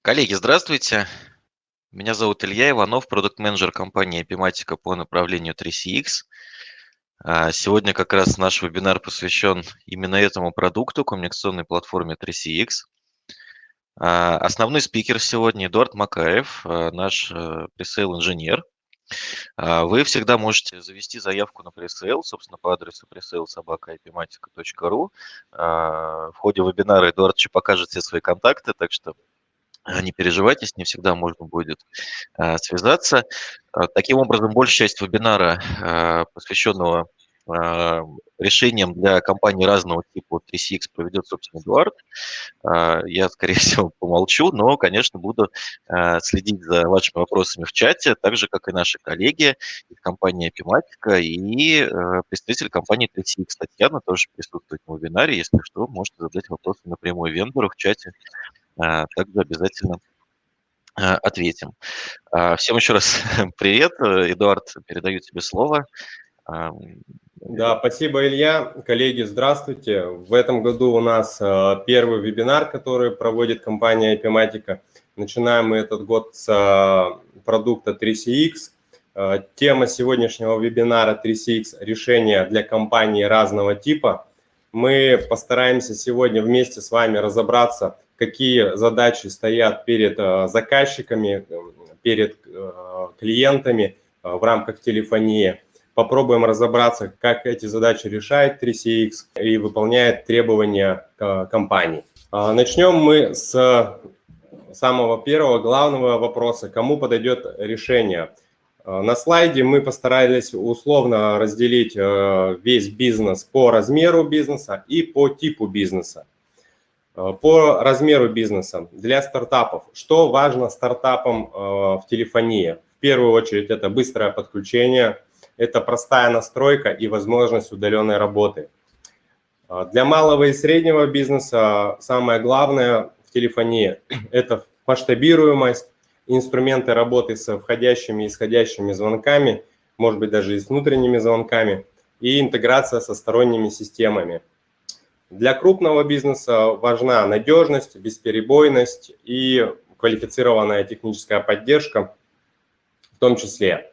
Коллеги, здравствуйте. Меня зовут Илья Иванов, продукт-менеджер компании Epimatica по направлению 3CX. А, сегодня как раз наш вебинар посвящен именно этому продукту, коммуникационной платформе 3CX. А, основной спикер сегодня Эдуард Макаев, а, наш э, пресейл-инженер. Вы всегда можете завести заявку на пресейл, собственно, по адресу presale.sobaka.epimatica.ru. В ходе вебинара Эдуард еще покажет все свои контакты, так что не переживайте, с ним всегда можно будет а, связаться. А, таким образом, большая часть вебинара, а, посвященного решениям для компаний разного типа 3CX проведет, собственно, Эдуард. Я, скорее всего, помолчу, но, конечно, буду следить за вашими вопросами в чате, так же, как и наши коллеги из компании Epimatica и представитель компании 3CX Татьяна тоже присутствует на вебинаре. Если что, можете задать вопросы напрямую вендору в чате а, также обязательно а, ответим. А, всем еще раз привет. Эдуард, передаю тебе слово. Да, спасибо, Илья. Коллеги, здравствуйте. В этом году у нас первый вебинар, который проводит компания Epimatica. Начинаем мы этот год с продукта 3CX. Тема сегодняшнего вебинара 3CX – решения для компаний разного типа. Мы постараемся сегодня вместе с вами разобраться – какие задачи стоят перед э, заказчиками, перед э, клиентами э, в рамках телефонии. Попробуем разобраться, как эти задачи решает 3CX и выполняет требования компании. Начнем мы с самого первого главного вопроса, кому подойдет решение. На слайде мы постарались условно разделить весь бизнес по размеру бизнеса и по типу бизнеса. Э, по размеру бизнеса для стартапов. Что важно стартапам э, в телефонии? В первую очередь это быстрое подключение, это простая настройка и возможность удаленной работы. Э, для малого и среднего бизнеса самое главное в телефонии – это масштабируемость, инструменты работы с входящими и исходящими звонками, может быть даже и с внутренними звонками, и интеграция со сторонними системами – для крупного бизнеса важна надежность, бесперебойность и квалифицированная техническая поддержка в том числе.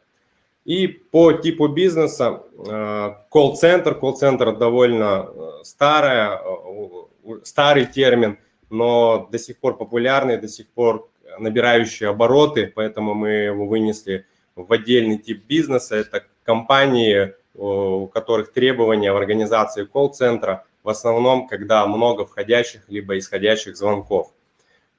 И по типу бизнеса э, колл-центр, колл-центр довольно э, старая, э, старый термин, но до сих пор популярный, до сих пор набирающий обороты, поэтому мы его вынесли в отдельный тип бизнеса. Это компании, у которых требования в организации колл-центра в основном, когда много входящих либо исходящих звонков.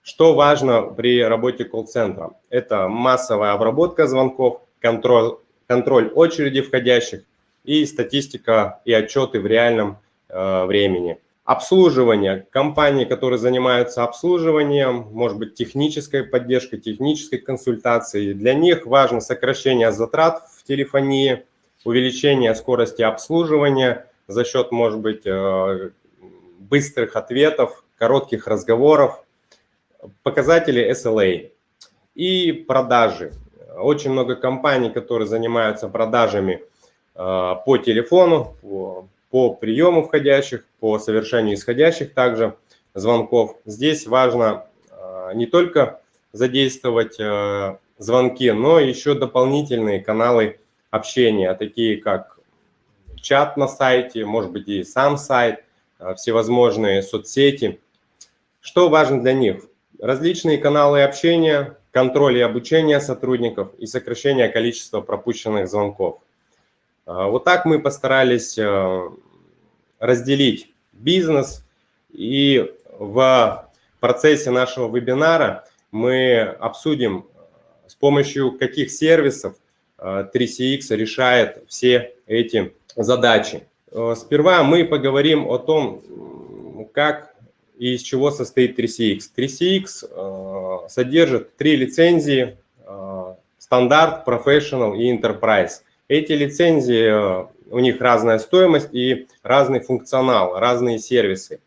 Что важно при работе колл-центра? Это массовая обработка звонков, контроль, контроль очереди входящих и статистика и отчеты в реальном э, времени. Обслуживание. Компании, которые занимаются обслуживанием, может быть, технической поддержкой, технической консультацией. Для них важно сокращение затрат в телефонии, увеличение скорости обслуживания – за счет, может быть, э, быстрых ответов, коротких разговоров, показатели SLA и продажи. Очень много компаний, которые занимаются продажами э, по телефону, по, приему входящих, по совершению исходящих также звонков. Здесь важно э, не только задействовать звонки, но еще дополнительные каналы общения, такие как чат на сайте, может быть и сам сайт, а, всевозможные соцсети. Что важно для них? Различные каналы общения, контроль и обучение сотрудников и сокращение количества пропущенных звонков. А, вот так мы постарались а, разделить бизнес и в процессе нашего вебинара мы обсудим, с помощью каких сервисов 3CX решает все эти задачи. Э, сперва мы поговорим о том, как и из чего состоит 3CX. 3CX э, содержит три лицензии, э, стандарт, professional и enterprise. Эти лицензии, у них разная стоимость и разный функционал, разные сервисы.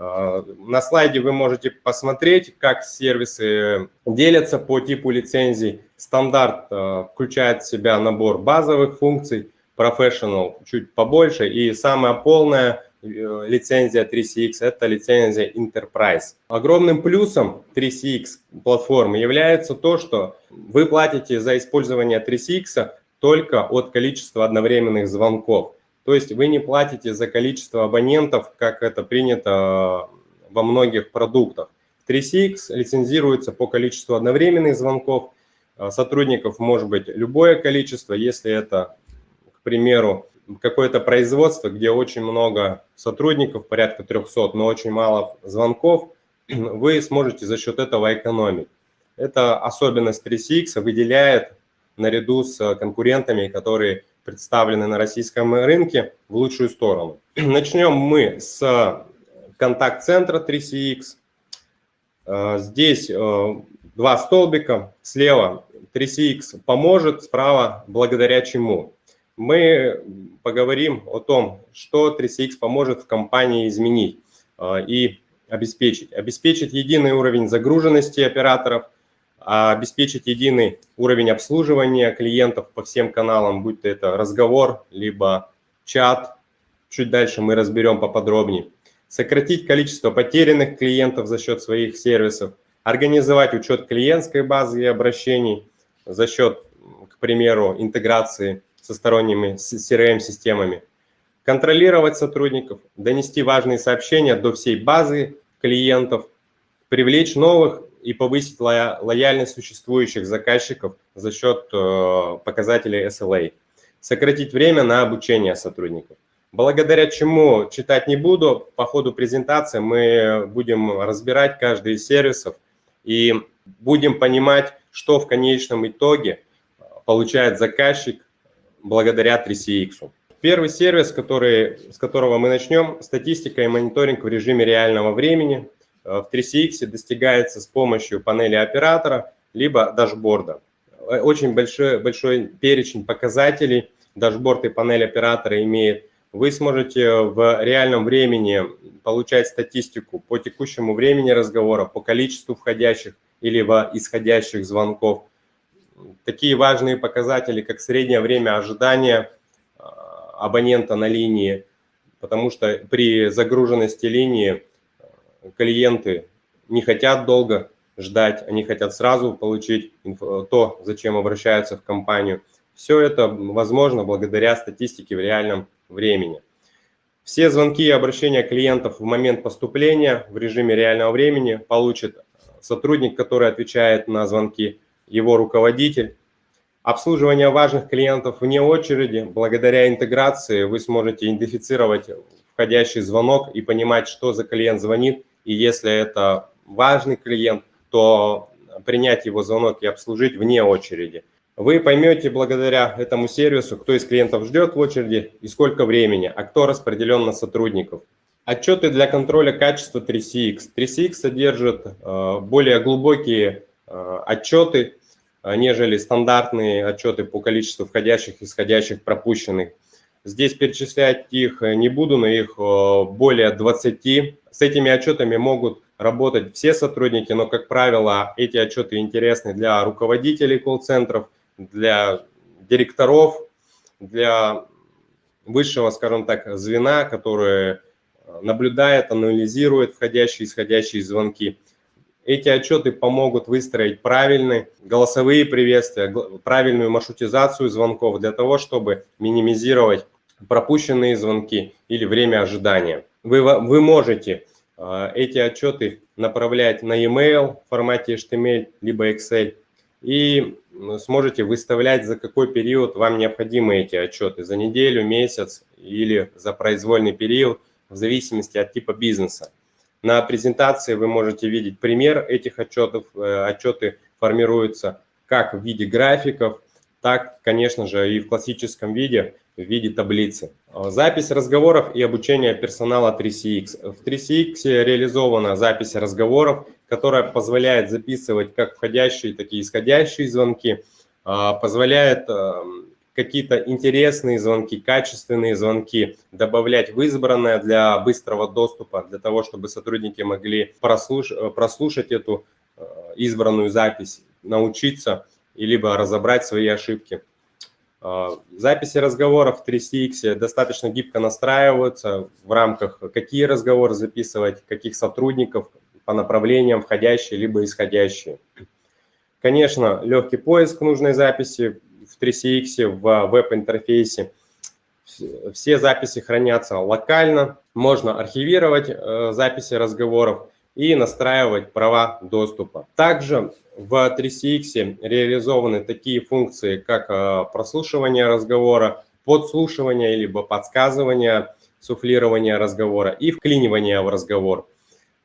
На слайде вы можете посмотреть, как сервисы делятся по типу лицензий. Стандарт включает в себя набор базовых функций, Professional чуть побольше, и самая полная лицензия 3CX – это лицензия Enterprise. Огромным плюсом 3CX платформы является то, что вы платите за использование 3CX только от количества одновременных звонков. То есть вы не платите за количество абонентов, как это принято во многих продуктах. 3CX лицензируется по количеству одновременных звонков. Сотрудников может быть любое количество, если это, к примеру, какое-то производство, где очень много сотрудников, порядка 300, но очень мало звонков, вы сможете за счет этого экономить. Это особенность 3CX выделяет наряду с конкурентами, которые представлены на российском рынке, в лучшую сторону. Начнем мы с контакт-центра 3CX. Э, здесь э, два столбика, слева 3CX поможет, справа благодаря чему мы поговорим о том, что 3CX поможет в компании изменить э, и обеспечить. Обеспечить единый уровень загруженности операторов, обеспечить единый уровень обслуживания клиентов по всем каналам, будь то это разговор, либо чат. Чуть дальше мы разберем поподробнее. Сократить количество потерянных клиентов за счет своих сервисов, организовать учет клиентской базы и обращений за счет, к примеру, интеграции со сторонними CRM-системами, контролировать сотрудников, донести важные сообщения до всей базы клиентов, привлечь новых и повысить лояльность существующих заказчиков за счет э, показателей SLA, сократить время на обучение сотрудников. Благодаря чему читать не буду, по ходу презентации мы будем разбирать каждый из сервисов и будем понимать, что в конечном итоге получает заказчик благодаря 3CX. Первый сервис, который, с которого мы начнем, статистика и мониторинг в режиме реального времени. Э, в 3CX достигается с помощью панели оператора, либо дашборда. Э, очень большой, большой перечень показателей дашборд и панель оператора имеет. Вы сможете в реальном времени получать статистику по текущему времени разговора, по количеству входящих или исходящих звонков, такие важные показатели, как среднее время ожидания а, абонента на линии, потому что при загруженности линии клиенты не хотят долго ждать, они хотят сразу получить то, зачем обращаются в компанию. Все это возможно благодаря статистике в реальном времени. Все звонки и обращения клиентов в момент поступления в режиме реального времени получит сотрудник, который отвечает на звонки, его руководитель. Обслуживание важных клиентов вне очереди. Благодаря интеграции вы сможете идентифицировать входящий звонок и понимать, что за клиент звонит. И если это важный клиент, то принять его звонок и обслужить вне очереди. Вы поймете благодаря этому сервису, кто из клиентов ждет в очереди и сколько времени, а кто распределен на сотрудников. Отчеты для контроля качества 3CX. 3CX содержит э, более глубокие э, отчеты Э, нежели стандартные отчеты по количеству входящих, исходящих, пропущенных. Здесь перечислять их не буду, но их более 20. С этими отчетами могут работать все сотрудники, но, как правило, эти отчеты интересны для руководителей колл-центров, для директоров, для высшего, скажем так, звена, которое наблюдает, анализирует входящие и исходящие звонки. Эти отчеты помогут выстроить правильные голосовые приветствия, правильную маршрутизацию звонков для того, чтобы минимизировать пропущенные звонки или время ожидания. Вы, вы можете э, эти отчеты направлять на e-mail в формате HTML либо Excel и сможете выставлять, за какой период вам необходимы эти отчеты, за неделю, месяц или за произвольный период, в зависимости от типа бизнеса. На презентации вы можете видеть пример этих отчетов. Э, отчеты формируются как в виде графиков, так, конечно же, и в классическом виде, в виде таблицы. Э, запись разговоров и обучение персонала 3CX. В 3CX реализована запись разговоров, которая позволяет записывать как входящие, так и исходящие звонки, э, позволяет эм, какие-то интересные звонки, качественные звонки добавлять в избранное для быстрого доступа, для того, чтобы сотрудники могли прослуш прослушать эту э, избранную запись, научиться и либо разобрать свои ошибки. Записи разговоров в 3CX достаточно гибко настраиваются в рамках, какие разговоры записывать, каких сотрудников по направлениям, входящие либо исходящие. Конечно, легкий поиск нужной записи в 3CX в веб-интерфейсе. Все записи хранятся локально, можно архивировать э, записи разговоров и настраивать права доступа. Также в 3CX реализованы такие функции, как э, прослушивание разговора, подслушивание либо подсказывание, суфлирование разговора и вклинивание в разговор.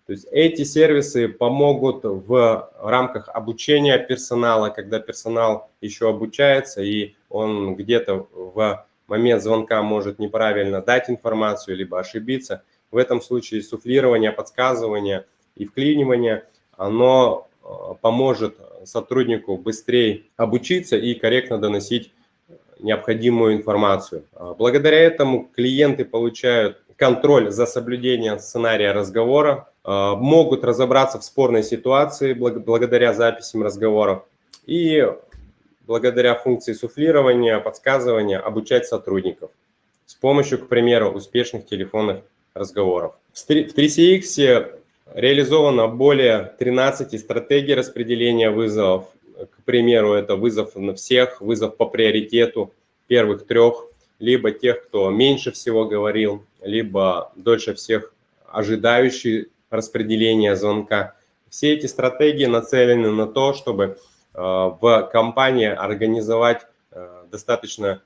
То есть эти сервисы помогут в рамках обучения персонала, когда персонал еще обучается и он где-то в момент звонка может неправильно дать информацию, либо ошибиться. В этом случае суфлирование, подсказывание и вклинивание, оно поможет сотруднику быстрее обучиться и корректно доносить необходимую информацию. А благодаря этому клиенты получают контроль за соблюдением сценария разговора, э, могут разобраться в спорной ситуации благодаря записям разговоров и благодаря функции суфлирования, подсказывания обучать сотрудников с помощью, к примеру, успешных телефонных разговоров. В 3CX реализовано более 13 стратегий распределения вызовов. К примеру, это вызов на всех, вызов по приоритету первых трех, либо тех, кто меньше всего говорил, либо дольше всех ожидающий распределения звонка. Все эти стратегии нацелены на то, чтобы Э, в компании организовать э, достаточно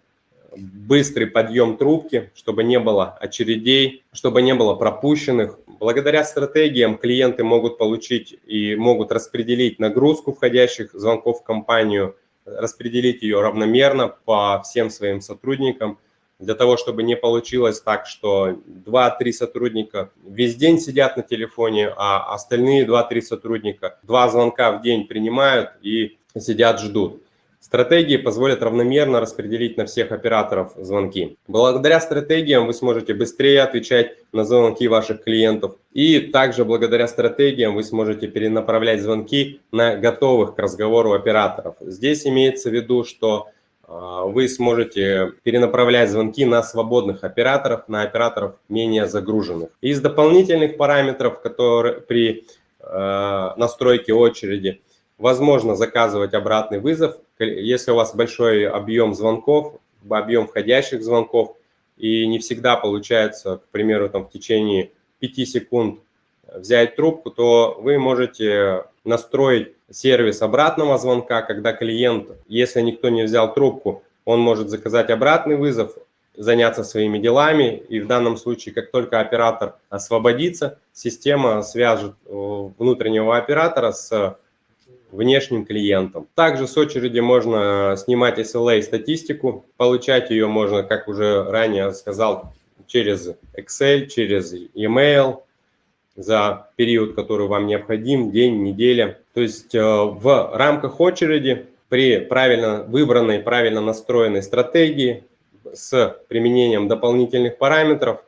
быстрый подъем трубки, чтобы не было очередей, чтобы не было пропущенных. Благодаря стратегиям клиенты могут получить и могут распределить нагрузку входящих звонков в компанию, распределить ее равномерно по всем своим сотрудникам, для того, чтобы не получилось так, что 2-3 сотрудника весь день сидят на телефоне, а остальные 2-3 сотрудника два звонка в день принимают и сидят, ждут. Стратегии позволят равномерно распределить на всех операторов звонки. Благодаря стратегиям вы сможете быстрее отвечать на звонки ваших клиентов. И также благодаря стратегиям вы сможете перенаправлять звонки на готовых к разговору операторов. Здесь имеется в виду, что а, вы сможете перенаправлять звонки на свободных операторов, на операторов менее загруженных. Из дополнительных параметров, которые при э, настройке очереди, возможно заказывать обратный вызов, если у вас большой объем звонков, объем входящих звонков, и не всегда получается, к примеру, там, в течение 5 секунд взять трубку, то вы можете настроить сервис обратного звонка, когда клиент, если никто не взял трубку, он может заказать обратный вызов, заняться своими делами, и в данном случае, как только оператор освободится, система свяжет э, внутреннего оператора с внешним клиентом. Также с очереди можно снимать SLA статистику, получать ее можно, как уже ранее сказал, через Excel, через e-mail за период, который вам необходим, день, неделя. То есть э, в рамках очереди при правильно выбранной, правильно настроенной стратегии с применением дополнительных параметров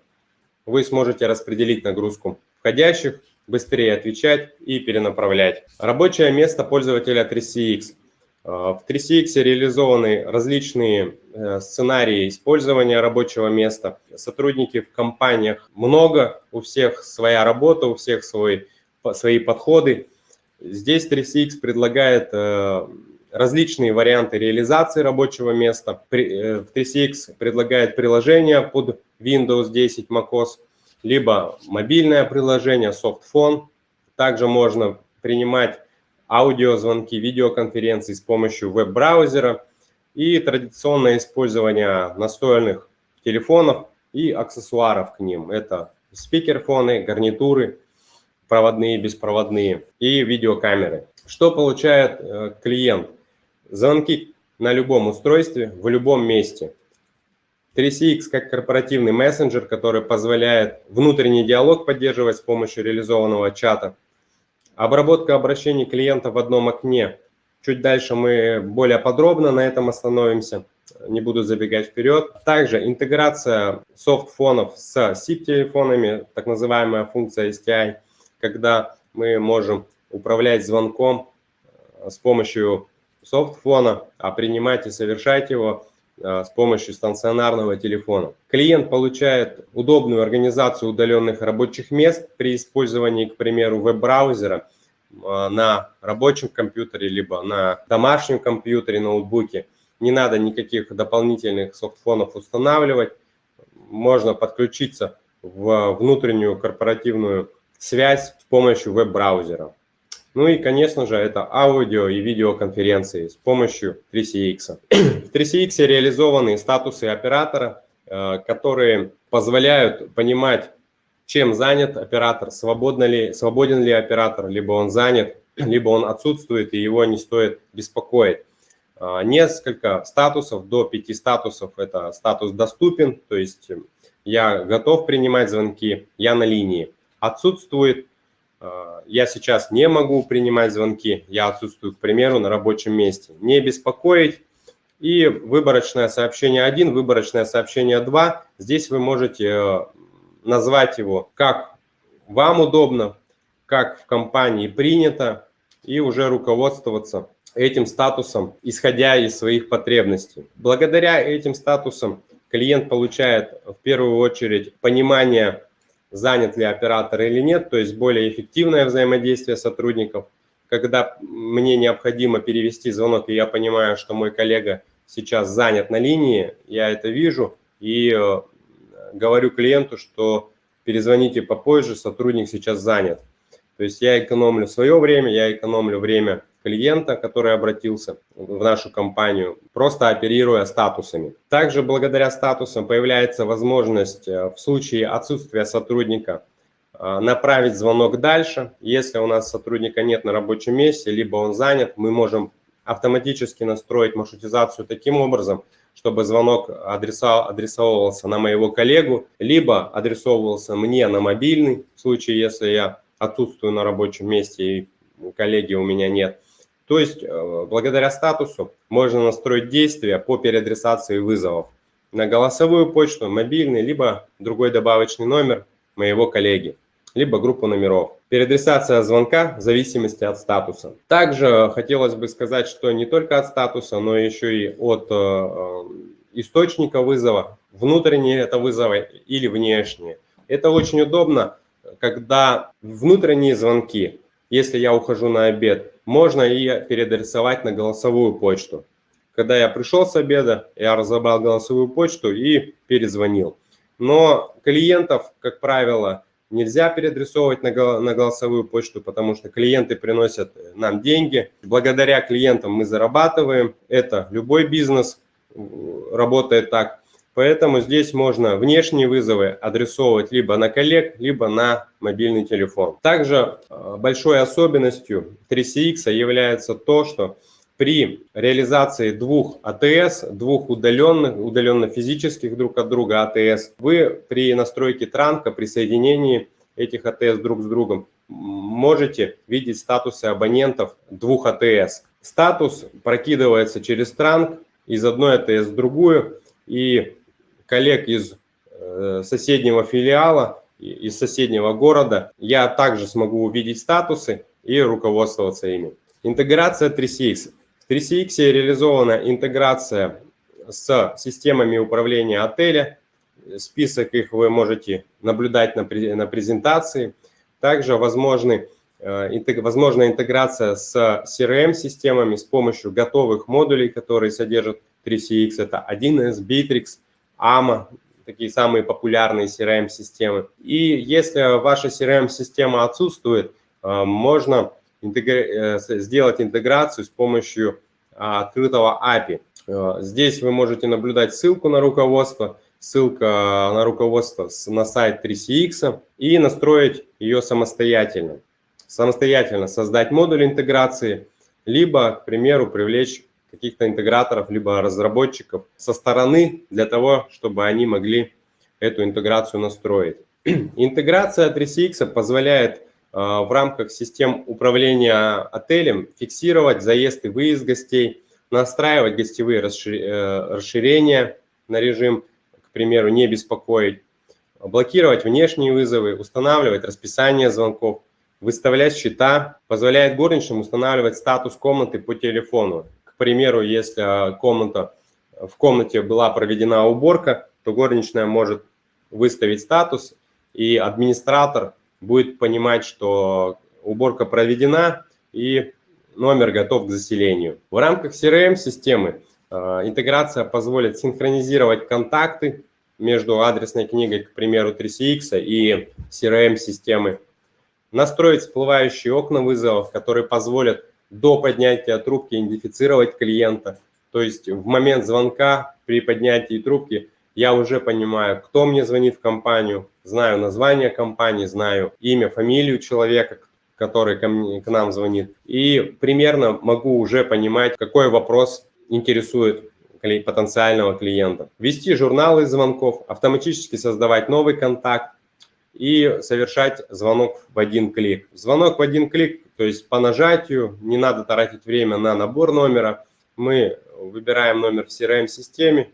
вы сможете распределить нагрузку входящих быстрее отвечать и перенаправлять. Рабочее место пользователя 3CX. Э, в 3CX реализованы различные э, сценарии использования рабочего места. Сотрудники в компаниях много, у всех своя работа, у всех свой, свои подходы. Здесь 3CX предлагает э, различные варианты реализации рабочего места. В 3CX предлагает приложение под Windows 10, macOS, либо мобильное приложение, софтфон. Также можно принимать аудиозвонки, видеоконференции с помощью веб-браузера и традиционное использование настольных телефонов и аксессуаров к ним. Это спикерфоны, гарнитуры, проводные, беспроводные и видеокамеры. Что получает э, клиент? Звонки на любом устройстве, в любом месте. 3CX как корпоративный мессенджер, который позволяет внутренний диалог поддерживать с помощью реализованного чата. Обработка обращений клиента в одном окне. Чуть дальше мы более подробно на этом остановимся, не буду забегать вперед. Также интеграция софтфонов с SIP-телефонами, так называемая функция STI, когда мы можем управлять звонком с помощью софтфона, а принимать и совершать его с помощью стационарного телефона. Клиент получает удобную организацию удаленных рабочих мест при использовании, к примеру, веб-браузера на рабочем компьютере, либо на домашнем компьютере, ноутбуке. Не надо никаких дополнительных софтфонов устанавливать. Можно подключиться в внутреннюю корпоративную связь с помощью веб-браузера. Ну и, конечно же, это аудио и видеоконференции с помощью 3CX. В 3CX реализованы статусы оператора, э, которые позволяют понимать, чем занят оператор, свободно ли, свободен ли оператор, либо он занят, либо он отсутствует и его не стоит беспокоить. Э, несколько статусов, до пяти статусов, это статус доступен, то есть я готов принимать звонки, я на линии. Отсутствует Э, я сейчас не могу принимать звонки, я отсутствую, к примеру, на рабочем месте. Не беспокоить. И выборочное сообщение 1, выборочное сообщение 2. Здесь вы можете э, назвать его как вам удобно, как в компании принято, и уже руководствоваться этим статусом, исходя из своих потребностей. Благодаря этим статусам клиент получает в первую очередь понимание занят ли оператор или нет, то есть более эффективное взаимодействие сотрудников. Когда мне необходимо перевести звонок, и я понимаю, что мой коллега сейчас занят на линии, я это вижу и э, говорю клиенту, что перезвоните попозже, сотрудник сейчас занят. То есть я экономлю свое время, я экономлю время клиента, который обратился в нашу компанию, просто оперируя статусами. Также благодаря статусам появляется возможность э, в случае отсутствия сотрудника э, направить звонок дальше. Если у нас сотрудника нет на рабочем месте, либо он занят, мы можем автоматически настроить маршрутизацию таким образом, чтобы звонок адреса, адресовывался на моего коллегу, либо адресовывался мне на мобильный, в случае, если я отсутствую на рабочем месте и коллеги у меня нет. То есть э, благодаря статусу можно настроить действия по переадресации вызовов на голосовую почту, мобильный, либо другой добавочный номер моего коллеги, либо группу номеров. Переадресация звонка в зависимости от статуса. Также хотелось бы сказать, что не только от статуса, но еще и от э, э, источника вызова, внутренние это вызовы или внешние. Это очень удобно, когда внутренние звонки, если я ухожу на обед, можно и переадресовать на голосовую почту. Когда я пришел с обеда, я разобрал голосовую почту и перезвонил. Но клиентов, как правило, нельзя переадресовывать на голосовую почту, потому что клиенты приносят нам деньги. Благодаря клиентам мы зарабатываем. Это любой бизнес работает так. Поэтому здесь можно внешние вызовы адресовывать либо на коллег, либо на мобильный телефон. Также э, большой особенностью 3CX является то, что при реализации двух АТС, двух удаленных, удаленно физических друг от друга АТС, вы при настройке транка, при соединении этих АТС друг с другом, можете видеть статусы абонентов двух АТС. Статус прокидывается через транк из одной АТС в другую, и коллег из э, соседнего филиала, из соседнего города, я также смогу увидеть статусы и руководствоваться ими. Интеграция 3CX. В 3CX реализована интеграция с системами управления отеля. Список их вы можете наблюдать на, на презентации. Также возможны, э, возможна интеграция с CRM-системами с помощью готовых модулей, которые содержат 3CX. Это 1С, Bittrex, AMA, такие самые популярные CRM-системы. И если ваша CRM-система отсутствует, э, можно интегр... Э, сделать интеграцию с помощью а, открытого API. Э, здесь вы можете наблюдать ссылку на руководство, ссылка на руководство на сайт 3CX и настроить ее самостоятельно. Самостоятельно создать модуль интеграции, либо, к примеру, привлечь каких-то интеграторов, либо разработчиков со стороны для того, чтобы они могли эту интеграцию настроить. Интеграция 3CX позволяет а, в рамках систем управления отелем фиксировать заезд и выезд гостей, настраивать гостевые э, расширения на режим, к примеру, не беспокоить, блокировать внешние вызовы, устанавливать расписание звонков, выставлять счета, позволяет горничным устанавливать статус комнаты по телефону примеру, если комната в комнате была проведена уборка, то горничная может выставить статус, и администратор будет понимать, что уборка проведена и номер готов к заселению. В рамках CRM-системы э, интеграция позволит синхронизировать контакты между адресной книгой, к примеру, 3CX и CRM-системы, настроить всплывающие окна вызовов, которые позволят до поднятия трубки идентифицировать клиента. То есть в момент звонка при поднятии трубки я уже понимаю, кто мне звонит в компанию, знаю название компании, знаю имя, фамилию человека, который ко мне, к нам звонит. И примерно могу уже понимать, какой вопрос интересует потенциального клиента. Вести журналы звонков, автоматически создавать новый контакт и совершать звонок в один клик. Звонок в один клик, то есть по нажатию, не надо тратить время на набор номера. Мы выбираем номер в CRM-системе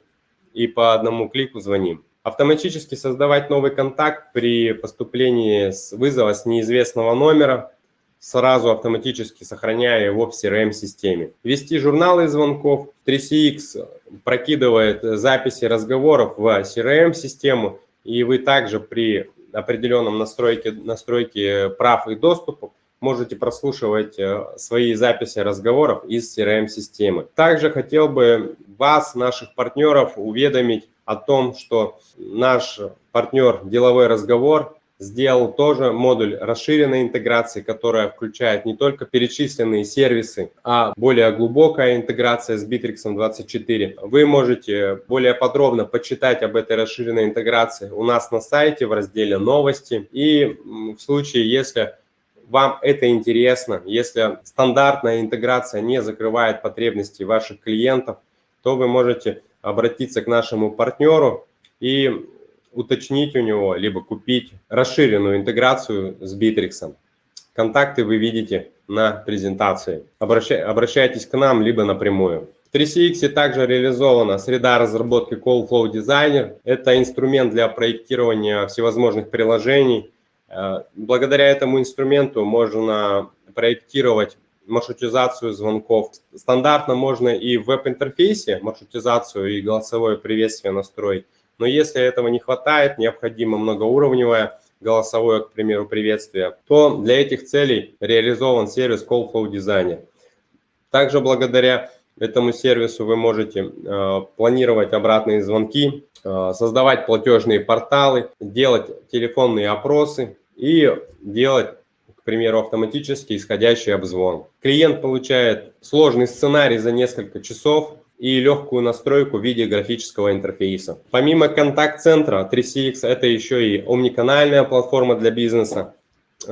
и по одному клику звоним. Автоматически создавать новый контакт при поступлении с вызова с неизвестного номера, сразу автоматически сохраняя его в CRM-системе. Вести журналы звонков. 3CX прокидывает записи разговоров в CRM-систему, и вы также при определенном настройке, настройке прав и доступа можете прослушивать э, свои записи разговоров из CRM-системы. Также хотел бы вас, наших партнеров, уведомить о том, что наш партнер «Деловой разговор» сделал тоже модуль расширенной интеграции, которая включает не только перечисленные сервисы, а более глубокая интеграция с Bittrex 24. Вы можете более подробно почитать об этой расширенной интеграции у нас на сайте в разделе «Новости». И в случае, если вам это интересно, если стандартная интеграция не закрывает потребности ваших клиентов, то вы можете обратиться к нашему партнеру и уточнить у него, либо купить расширенную интеграцию с Bittrex. Контакты вы видите на презентации. Обращай, обращайтесь к нам, либо напрямую. В 3CX также реализована среда разработки Call Flow Designer. Это инструмент для проектирования всевозможных приложений. Э, благодаря этому инструменту можно проектировать маршрутизацию звонков. Стандартно можно и в веб-интерфейсе маршрутизацию и голосовое приветствие настроить. Но если этого не хватает, необходимо многоуровневое голосовое, к примеру, приветствие, то для этих целей реализован сервис Call Flow Designer. Также благодаря этому сервису вы можете э, планировать обратные звонки, э, создавать платежные порталы, делать телефонные опросы и делать, к примеру, автоматически исходящий обзвон. Клиент получает сложный сценарий за несколько часов, и легкую настройку в виде графического интерфейса. Помимо контакт-центра 3CX, это еще и омниканальная платформа для бизнеса.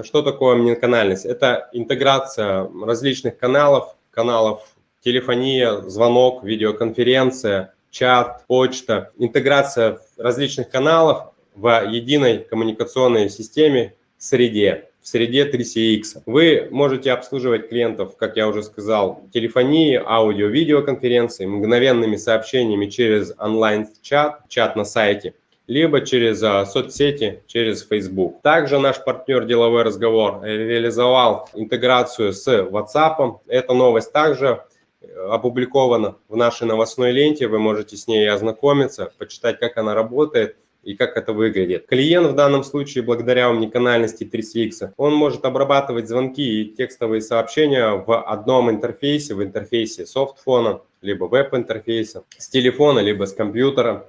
Что такое омниканальность? Это интеграция различных каналов, каналов телефония, звонок, видеоконференция, чат, почта, интеграция различных каналов в единой коммуникационной системе, среде в среде 3CX. Вы можете обслуживать клиентов, как я уже сказал, телефонии, аудио, видеоконференции, мгновенными сообщениями через онлайн-чат, чат на сайте, либо через а, соцсети, через Facebook. Также наш партнер «Деловой разговор» реализовал интеграцию с WhatsApp. Эта новость также э, опубликована в нашей новостной ленте. Вы можете с ней ознакомиться, почитать, как она работает и как это выглядит. Клиент в данном случае, благодаря уникальности 3CX, он может обрабатывать звонки и текстовые сообщения в одном интерфейсе, в интерфейсе софтфона, либо веб-интерфейса, с телефона, либо с компьютера,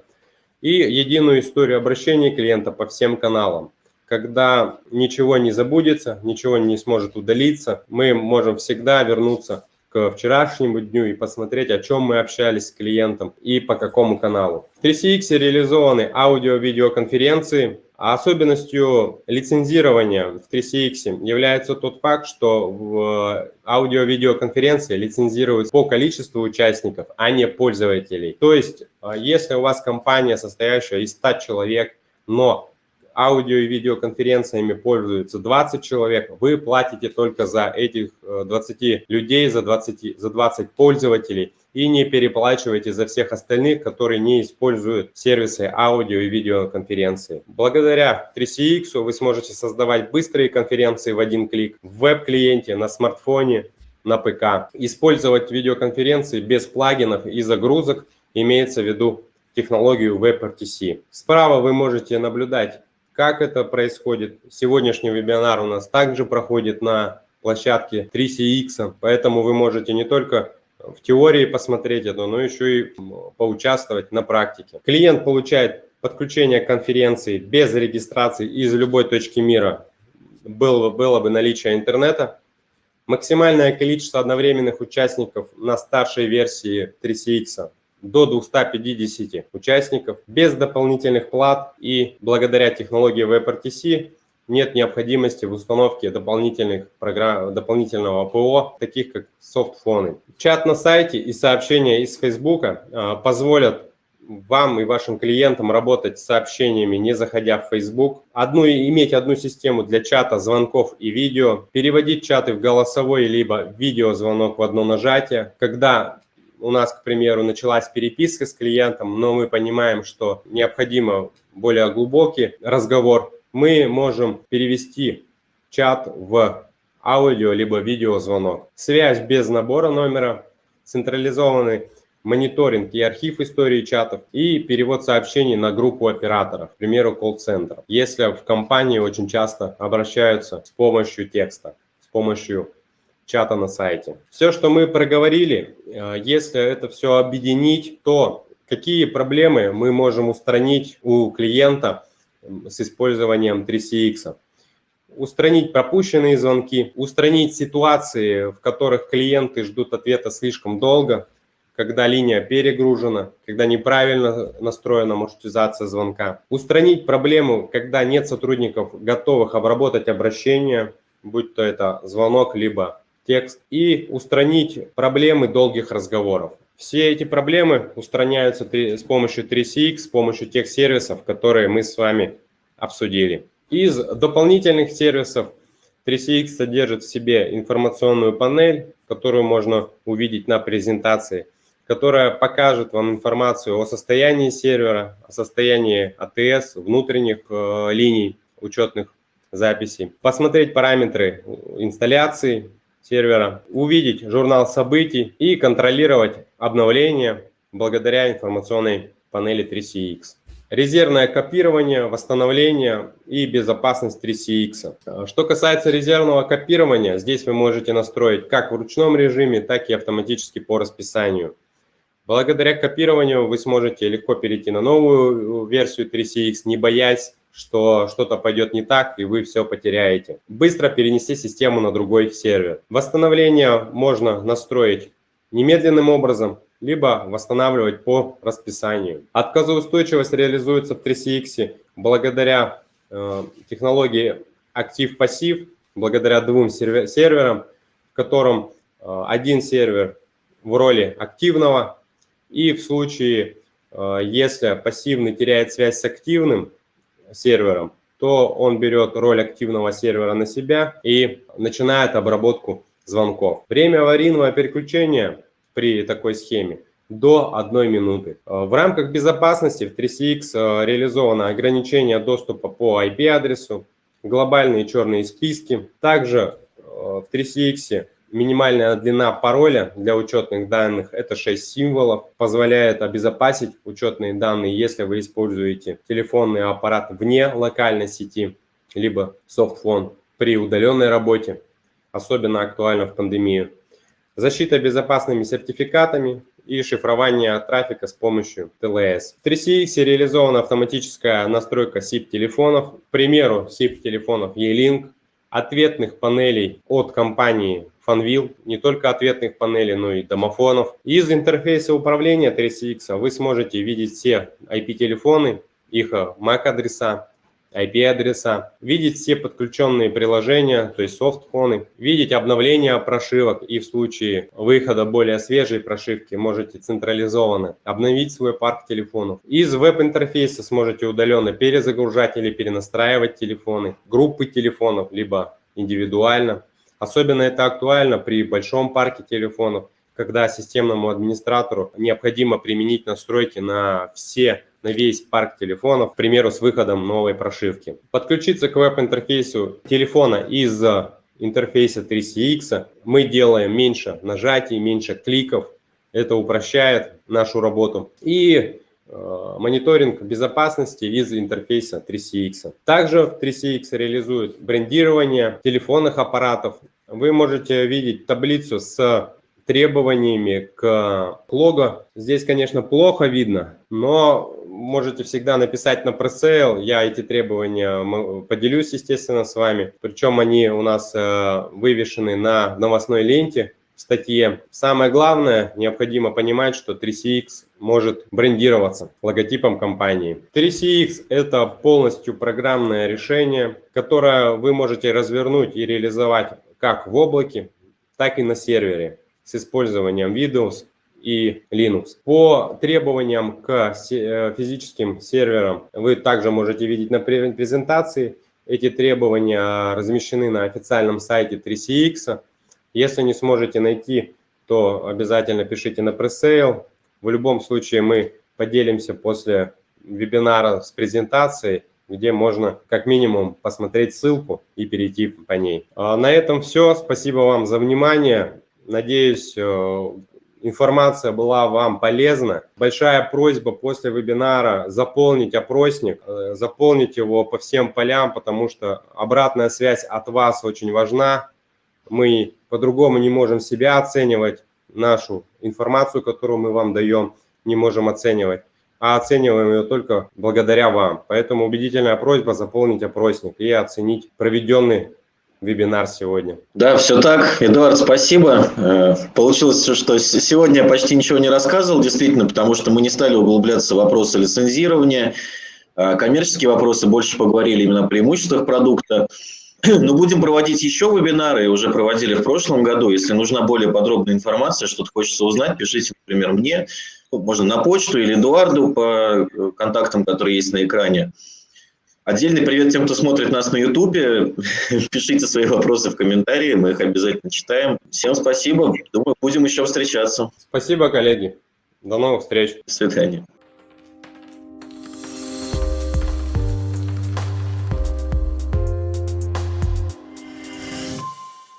и единую историю обращения клиента по всем каналам. Когда ничего не забудется, ничего не сможет удалиться, мы можем всегда вернуться к вчерашнему дню и посмотреть, о чем мы общались с клиентом и по какому каналу. В 3CX реализованы аудио-видеоконференции, а особенностью лицензирования в 3CX является тот факт, что в аудио-видеоконференции лицензируют по количеству участников, а не пользователей. То есть, а, если у вас компания, состоящая из 100 человек, но аудио и видеоконференциями пользуются 20 человек, вы платите только за этих 20 э, людей, за 20, за 20 пользователей и не переплачиваете за всех остальных, которые не используют сервисы аудио и видеоконференции. Благодаря 3CX вы сможете создавать быстрые конференции в один клик в веб-клиенте, на смартфоне, на ПК, использовать видеоконференции без плагинов и загрузок, имеется в виду технологию WebRTC. Справа вы можете наблюдать, как это происходит. Сегодняшний вебинар у нас также проходит на площадке 3CX, поэтому вы можете не только в теории посмотреть это, но еще и поучаствовать на практике. Клиент получает подключение к конференции без регистрации из любой точки мира, было, было бы наличие интернета. Максимальное количество одновременных участников на старшей версии 3CX до 250 участников без дополнительных плат и благодаря технологии WebRTC нет необходимости в установке дополнительных программ, дополнительного ПО, таких как софтфоны. Чат на сайте и сообщения из Facebook а, позволят вам и вашим клиентам работать с сообщениями, не заходя в Facebook. Одну, иметь одну систему для чата, звонков и видео. Переводить чаты в голосовой либо видеозвонок в одно нажатие. Когда у нас, к примеру, началась переписка с клиентом, но мы понимаем, что необходимо более глубокий разговор, мы можем перевести чат в аудио либо видеозвонок. Связь без набора номера, централизованный мониторинг и архив истории чатов и перевод сообщений на группу операторов, к примеру, колл-центр. Если в компании очень часто обращаются с помощью текста, с помощью чата на сайте. Все, что мы проговорили, э, если это все объединить, то какие проблемы мы можем устранить у клиента с использованием 3CX? Устранить пропущенные звонки, устранить ситуации, в которых клиенты ждут ответа слишком долго, когда линия перегружена, когда неправильно настроена маршрутизация звонка. Устранить проблему, когда нет сотрудников, готовых обработать обращение, будь то это звонок, либо текст и устранить проблемы долгих разговоров. Все эти проблемы устраняются с помощью 3CX, с помощью тех сервисов, которые мы с вами обсудили. Из дополнительных сервисов 3CX содержит в себе информационную панель, которую можно увидеть на презентации, которая покажет вам информацию о состоянии сервера, о состоянии АТС, внутренних э, линий учетных записей, посмотреть параметры инсталляции, сервера, увидеть журнал событий и контролировать обновления благодаря информационной панели 3CX. Резервное копирование, восстановление и безопасность 3CX. Что касается резервного копирования, здесь вы можете настроить как в ручном режиме, так и автоматически по расписанию. Благодаря копированию вы сможете легко перейти на новую версию 3CX, не боясь что что-то пойдет не так, и вы все потеряете. Быстро перенести систему на другой сервер. Восстановление можно настроить немедленным образом, либо восстанавливать по расписанию. Отказоустойчивость реализуется в 3CX благодаря э, технологии актив-пассив, благодаря двум сервер серверам, в котором э, один сервер в роли активного, и в случае, э, если пассивный теряет связь с активным, сервером, то он берет роль активного сервера на себя и начинает обработку звонков. Время аварийного переключения при такой схеме до 1 минуты. В рамках безопасности в 3CX э, реализовано ограничение доступа по IP-адресу, глобальные черные списки. Также э, в 3CX Минимальная длина пароля для учетных данных – это 6 символов. Позволяет обезопасить учетные данные, если вы используете телефонный аппарат вне локальной сети, либо софтфон при удаленной работе. Особенно актуально в пандемию. Защита безопасными сертификатами и шифрование трафика с помощью TLS. В 3CX реализована автоматическая настройка SIP-телефонов. К примеру, SIP-телефонов E-Link, ответных панелей от компании Fanvil, не только ответных панелей, но и домофонов. Из интерфейса управления 3CX вы сможете видеть все IP-телефоны, их MAC-адреса, IP-адреса, видеть все подключенные приложения, то есть софтфоны, видеть обновление прошивок и в случае выхода более свежей прошивки можете централизованно обновить свой парк телефонов. Из веб-интерфейса сможете удаленно перезагружать или перенастраивать телефоны, группы телефонов, либо индивидуально. Особенно это актуально при большом парке телефонов, когда системному администратору необходимо применить настройки на все на весь парк телефонов, к примеру, с выходом новой прошивки. Подключиться к веб-интерфейсу телефона из интерфейса 3CX мы делаем меньше нажатий, меньше кликов, Это упрощает нашу работу. И э, мониторинг безопасности из интерфейса 3CX. Также 3CX реализует брендирование телефонных аппаратов. Вы можете видеть таблицу с требованиями к лого. Здесь, конечно, плохо видно, но можете всегда написать на пресейл. Я эти требования поделюсь, естественно, с вами. Причем они у нас э, вывешены на новостной ленте в статье. Самое главное, необходимо понимать, что 3CX может брендироваться логотипом компании. 3CX – это полностью программное решение, которое вы можете развернуть и реализовать как в облаке, так и на сервере с использованием Windows и Linux. По требованиям к э, физическим серверам вы также можете видеть на презентации. Эти требования размещены на официальном сайте 3CX. Если не сможете найти, то обязательно пишите на пресейл. В любом случае мы поделимся после вебинара с презентацией, где можно как минимум посмотреть ссылку и перейти по ней. А на этом все. Спасибо вам за внимание. Надеюсь, э, информация была вам полезна. Большая просьба после вебинара заполнить опросник, э, заполнить его по всем полям, потому что обратная связь от вас очень важна. Мы по-другому не можем себя оценивать, нашу информацию, которую мы вам даем, не можем оценивать, а оцениваем ее только благодаря вам. Поэтому убедительная просьба заполнить опросник и оценить проведенный вебинар сегодня. Да, все так. Эдуард, спасибо. Э, получилось, что сегодня я почти ничего не рассказывал, действительно, потому что мы не стали углубляться в вопросы лицензирования. А коммерческие вопросы больше поговорили именно о преимуществах продукта. Но будем проводить еще вебинары, уже проводили в прошлом году. Если нужна более подробная информация, что-то хочется узнать, пишите, например, мне, можно на почту или Эдуарду по э, контактам, которые есть на экране. Отдельный привет тем, кто смотрит нас на YouTube. Пишите свои вопросы в комментарии, мы их обязательно читаем. Всем спасибо. Думаю, будем еще встречаться. Спасибо, коллеги. До новых встреч. До свидания.